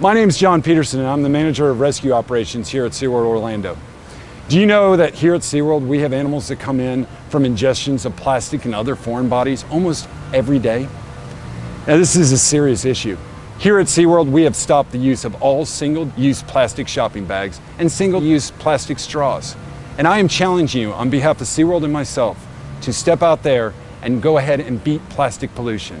My name is John Peterson and I'm the manager of rescue operations here at SeaWorld Orlando. Do you know that here at SeaWorld we have animals that come in from ingestions of plastic and other foreign bodies almost every day? Now this is a serious issue. Here at SeaWorld we have stopped the use of all single-use plastic shopping bags and single-use plastic straws. And I am challenging you on behalf of SeaWorld and myself to step out there and go ahead and beat plastic pollution.